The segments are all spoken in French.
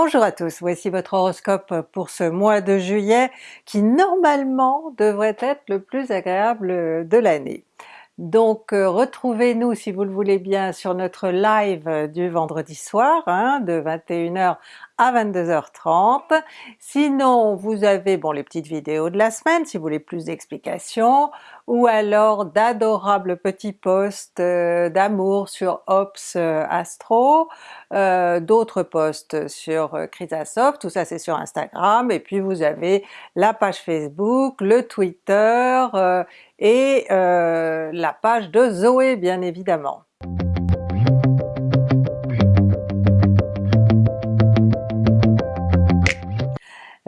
Bonjour à tous, voici votre horoscope pour ce mois de juillet qui normalement devrait être le plus agréable de l'année. Donc euh, retrouvez-nous si vous le voulez bien sur notre live du vendredi soir hein, de 21h à 22h30. Sinon vous avez bon les petites vidéos de la semaine si vous voulez plus d'explications, ou alors d'adorables petits posts euh, d'amour sur Ops euh, Astro, d'autres posts sur Chrysasoft, tout ça c'est sur Instagram, et puis vous avez la page Facebook, le Twitter et la page de Zoé bien évidemment.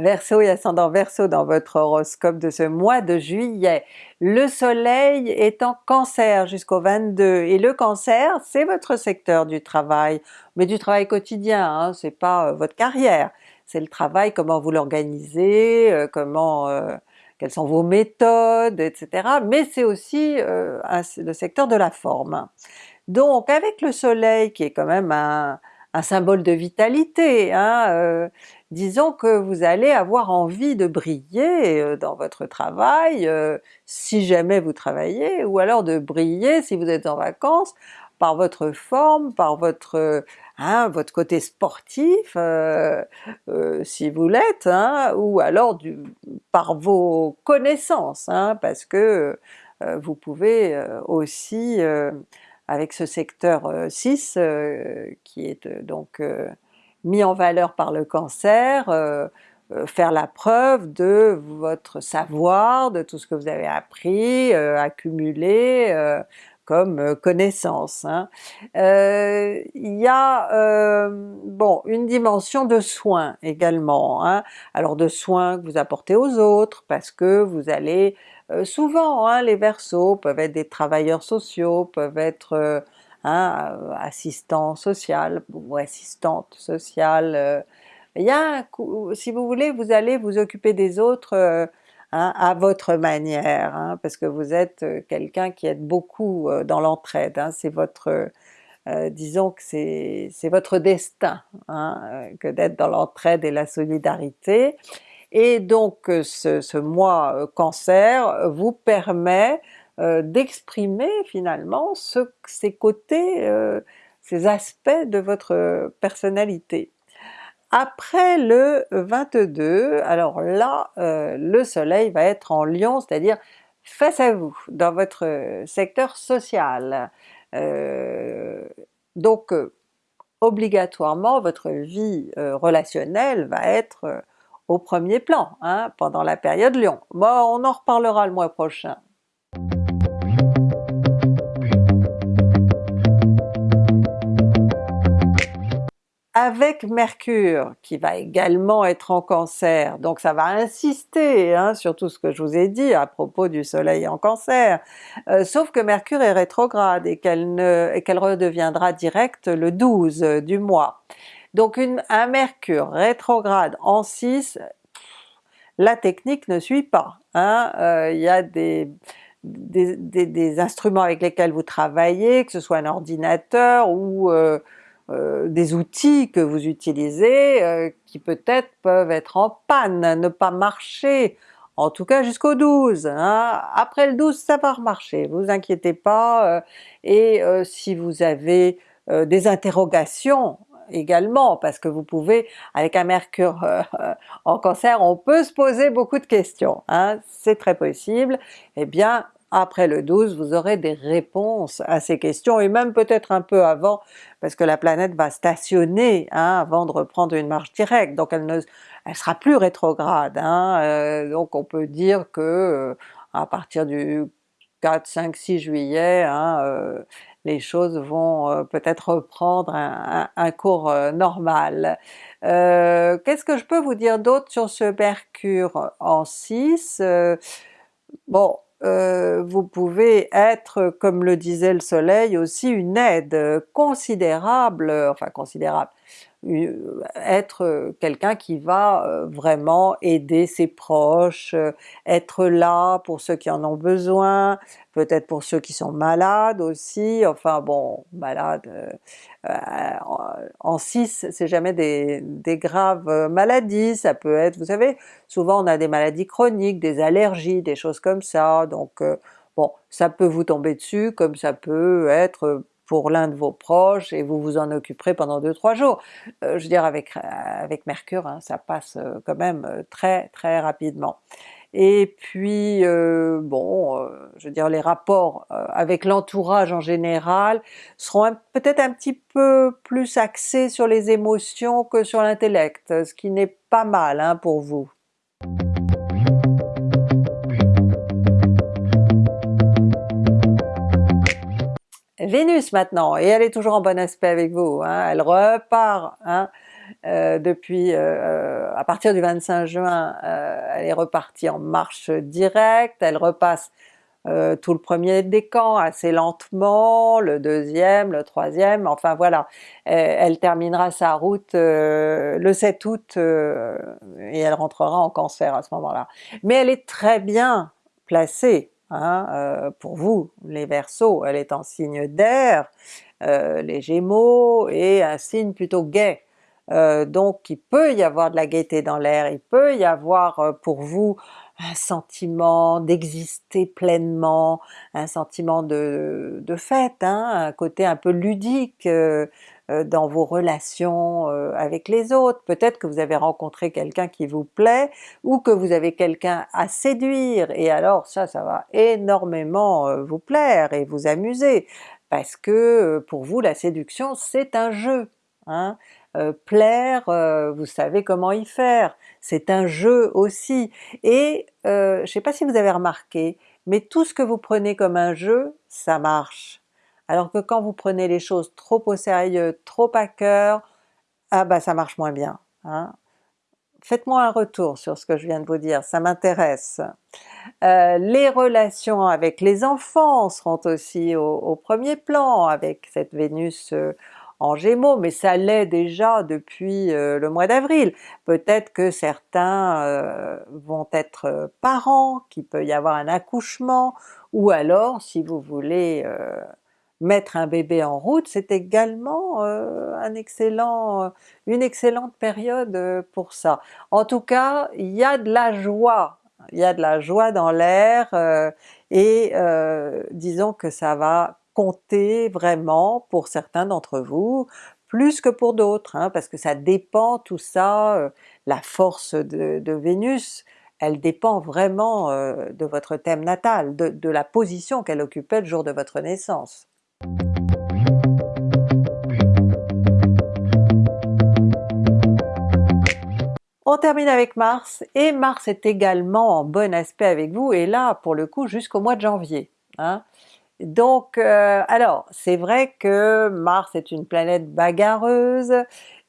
Verseau et ascendant Verseau dans votre horoscope de ce mois de juillet. Le soleil est en cancer jusqu'au 22 et le cancer c'est votre secteur du travail, mais du travail quotidien, hein, c'est pas euh, votre carrière, c'est le travail, comment vous l'organisez, euh, comment euh, quelles sont vos méthodes, etc. Mais c'est aussi le secteur de la forme. Donc avec le soleil qui est quand même un, symbole de vitalité, hein, euh, disons que vous allez avoir envie de briller euh, dans votre travail, euh, si jamais vous travaillez, ou alors de briller si vous êtes en vacances, par votre forme, par votre, hein, votre côté sportif, si vous l'êtes, hein, ou alors par vos connaissances, hein, parce que vous pouvez aussi avec ce secteur 6 euh, euh, qui est euh, donc mis en valeur par le cancer, faire la preuve de votre savoir, de tout ce que vous avez appris, accumulé comme connaissance. Hein. Il y a bon une dimension de soins également, hein. alors de soins que vous apportez aux autres parce que vous allez euh, souvent hein, les Verseaux peuvent être des travailleurs sociaux, peuvent être euh, euh, assistants sociaux ou assistantes sociales. Il y a si vous voulez, vous allez vous occuper des autres hein, à votre manière, parce que vous êtes quelqu'un qui est beaucoup dans l'entraide, c'est votre disons que c'est votre destin que d'être dans l'entraide et la solidarité, et donc euh, ce, mois euh, Cancer vous permet euh, d'exprimer finalement ces côtés, ces aspects de votre personnalité. Après le 22, alors là le soleil va être en Lion, c'est-à-dire face à vous, dans votre secteur social. donc obligatoirement votre vie relationnelle va être au premier plan hein, pendant la période Lion. Bon, on en reparlera le mois prochain. Avec Mercure qui va également être en Cancer, donc ça va insister hein, sur tout ce que je vous ai dit à propos du soleil en Cancer, euh, sauf que Mercure est rétrograde et qu'elle redeviendra directe le 12 du mois. Donc un Mercure rétrograde en 6, la technique ne suit pas. Hein? Euh, il y a des, instruments avec lesquels vous travaillez, que ce soit un ordinateur ou euh, euh, des outils que vous utilisez qui peut-être peuvent être en panne, ne pas marcher, en tout cas jusqu'au 12. Hein. Après le 12 ça va remarcher, vous inquiétez pas, et si vous avez des interrogations également, parce que vous pouvez, avec un mercure euh, en cancer, on peut se poser beaucoup de questions, hein, c'est très possible, eh bien après le 12 vous aurez des réponses à ces questions, et même peut-être un peu avant, parce que la planète va stationner hein, avant de reprendre une marche directe, donc elle ne elle sera plus rétrograde, hein, euh, donc on peut dire que euh, à partir du 4, 5, 6 juillet, hein, les choses vont euh, peut-être reprendre un, cours euh, normal. Euh, qu'est-ce que je peux vous dire d'autre sur ce Mercure en 6 Bon, vous pouvez être, comme le disait le soleil, aussi une aide considérable, enfin considérable, être quelqu'un qui va vraiment aider ses proches, être là pour ceux qui en ont besoin, peut-être pour ceux qui sont malades aussi, enfin bon, malades, en 6 c'est jamais des, graves maladies, ça peut être, vous savez, souvent on a des maladies chroniques, des allergies, des choses comme ça, donc bon, ça peut vous tomber dessus comme ça peut être pour l'un de vos proches et vous vous en occuperez pendant 2-3 jours. Euh, je veux dire avec, avec Mercure, hein, ça passe euh, quand même euh, très très rapidement. Et puis bon, je veux dire les rapports avec l'entourage en général seront peut-être un petit peu plus axés sur les émotions que sur l'intellect, ce qui n'est pas mal hein, pour vous. Vénus maintenant, et elle est toujours en bon aspect avec vous, hein. elle repart hein, euh, depuis, euh, euh, à partir du 25 juin, elle est repartie en marche directe, elle repasse tout le premier décan assez lentement, le deuxième, le troisième, enfin voilà, elle terminera sa route le 7 août et elle rentrera en cancer à ce moment-là. Mais elle est très bien placée Hein, euh, pour vous, les Verseaux, elle est en signe d'air, euh, les Gémeaux, et un signe plutôt gai. Euh, donc il peut y avoir de la gaieté dans l'air, il peut y avoir pour vous un sentiment d'exister pleinement, un sentiment de, fête, hein, un côté un peu ludique, dans vos relations euh, avec les autres, peut-être que vous avez rencontré quelqu'un qui vous plaît, ou que vous avez quelqu'un à séduire, et alors ça, ça va énormément euh, vous plaire et vous amuser, parce que pour vous la séduction c'est un jeu. Hein? plaire, vous savez comment y faire, c'est un jeu aussi, et je ne sais pas si vous avez remarqué, mais tout ce que vous prenez comme un jeu, ça marche. Alors que quand vous prenez les choses trop au sérieux, trop à cœur, ah bah ça marche moins bien. Hein. Faites-moi un retour sur ce que je viens de vous dire, ça m'intéresse. Euh, les relations avec les enfants seront aussi au, premier plan avec cette Vénus euh, en Gémeaux, mais ça l'est déjà depuis euh, le mois d'avril. Peut-être que certains vont être parents, qu'il peut y avoir un accouchement, ou alors si vous voulez mettre un bébé en route, c'est également euh, un excellent, euh, une excellente période euh, pour ça. En tout cas, il y a de la joie, il y a de la joie dans l'air et disons que ça va compter vraiment pour certains d'entre vous, plus que pour d'autres, hein, parce que ça dépend tout ça, la force de, Vénus, elle dépend vraiment de votre thème natal, de la position qu'elle occupait le jour de votre naissance. On termine avec Mars, et Mars est également en bon aspect avec vous, et là pour le coup jusqu'au mois de janvier. Hein. Donc euh, alors c'est vrai que Mars est une planète bagarreuse,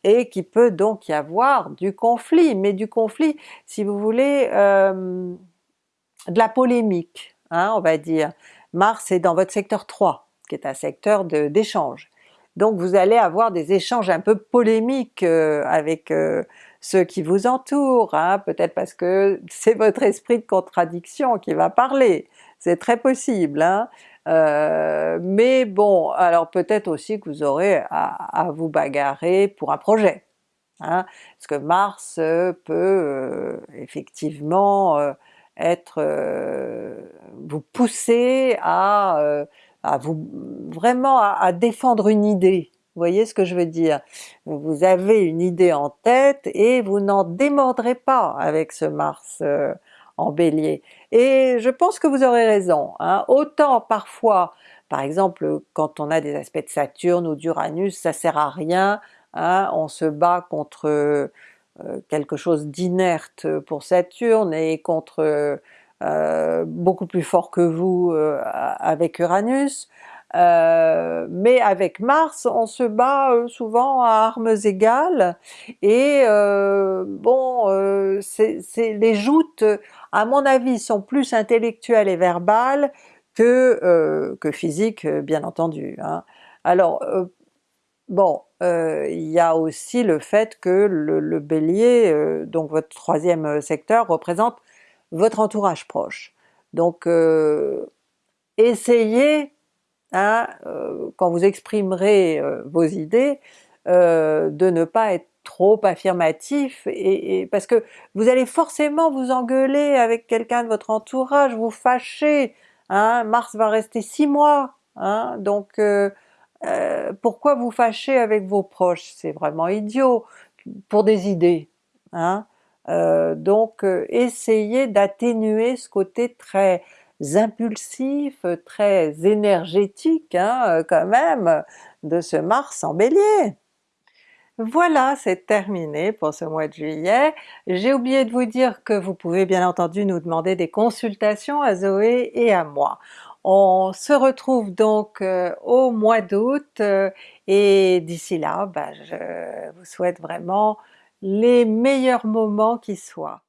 et qui peut donc y avoir du conflit, mais du conflit si vous voulez euh, de la polémique, hein, on va dire. Mars est dans votre secteur 3, qui est un secteur d'échange. Donc vous allez avoir des échanges un peu polémiques euh, avec ceux qui vous entourent, hein, peut-être parce que c'est votre esprit de contradiction qui va parler, c'est très possible. Hein. Euh, mais bon, alors peut-être aussi que vous aurez à, vous bagarrer pour un projet. Hein, parce que Mars peut effectivement être vous pousser à à vous vraiment à, défendre une idée. Vous voyez ce que je veux dire? Vous avez une idée en tête et vous n'en démordrez pas avec ce Mars euh, en Bélier. Et je pense que vous aurez raison. Hein. Autant parfois, par exemple quand on a des aspects de Saturne ou d'Uranus, ça sert à rien, hein, on se bat contre euh, quelque chose d'inerte pour Saturne et contre euh, beaucoup plus fort que vous avec Uranus, euh, mais avec Mars on se bat souvent à armes égales et bon les joutes à mon avis sont plus intellectuelles et verbales que, que physiques bien entendu. Hein. Alors Bon, euh, il y a aussi le fait que le, Bélier, euh, donc votre troisième secteur, représente votre entourage proche. Donc essayez, hein, quand vous exprimerez vos idées, de ne pas être trop affirmatif, et, parce que vous allez forcément vous engueuler avec quelqu'un de votre entourage, vous fâcher, hein, Mars va rester six mois, hein, donc euh, euh, pourquoi vous fâcher avec vos proches? C'est vraiment idiot, pour des idées. Hein. Euh, donc essayez d'atténuer ce côté très impulsif, très énergétique hein, quand même de ce Mars en Bélier. Voilà, c'est terminé pour ce mois de juillet. J'ai oublié de vous dire que vous pouvez bien entendu nous demander des consultations à Zoé et à moi. On se retrouve donc euh, au mois d'août euh, et d'ici là, bah, je vous souhaite vraiment les meilleurs moments qui soient.